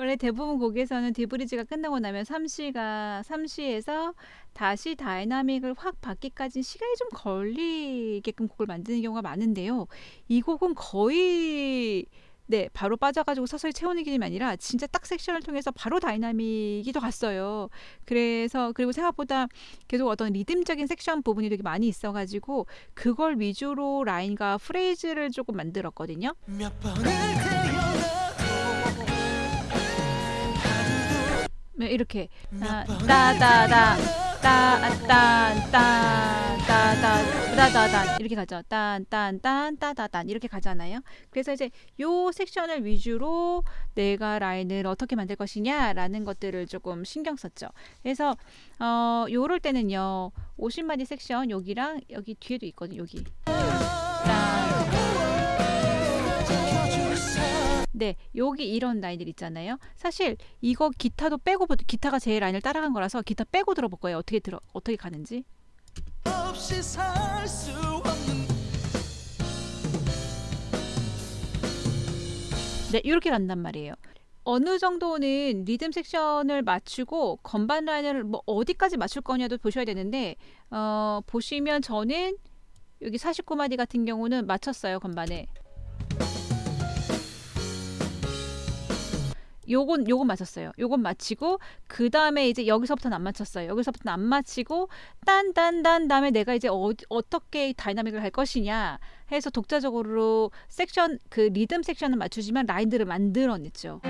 원래 대부분 곡에서는 D bridge가 끝나고 나면 3시가 3시에서 다시 dynamic을 확 받기까지 시간이 좀 걸리게끔 곡을 만드는 경우가 많은데요. 이 곡은 거의 네, 바로 빠져가지고 서서히 채우는 느낌이 아니라 진짜 딱 섹션을 통해서 바로 dynamic이 더 갔어요. 그래서 그리고 생각보다 계속 어떤 리듬적인 섹션 부분이 되게 많이 있어가지고 그걸 위주로 라인과 프레이즈를 조금 만들었거든요. 이렇게 아, 몇 번을 따다다 태어나도 따딴딴따다따다단 이렇게 가죠. 딴딴딴 따다단 이렇게 가잖아요. 그래서 이제 요 섹션을 위주로 내가 라인을 어떻게 만들 것이냐라는 것들을 조금 신경 썼죠. 그래서 어 요럴 때는요. 50마디 섹션 여기랑 여기 뒤에도 있거든요. 여기. 네, 여기 이런 라인들 있잖아요. 사실 이거 기타도 빼고 기타가 제 라인을 따라간 거라서 기타 빼고 들어볼 거예요. 어떻게 들어 어떻게 가는지. 네, 이렇게 간단 말이에요. 어느 정도는 리듬 섹션을 맞추고 건반 라인을 뭐 어디까지 맞출 거냐도 보셔야 되는데 어, 보시면 저는 여기 49마디 같은 경우는 맞췄어요 건반에. 요건 요건 맞췄어요. 요건 맞히고 그 다음에 이제 여기서부터는 안 맞췄어요. 여기서부터는 안 맞히고 딴 딴 딴 다음에 내가 이제 어, 어떻게 다이나믹을 할 것이냐 해서 독자적으로 섹션 그 리듬 섹션은 맞추지만 라인들을 만들어냈죠.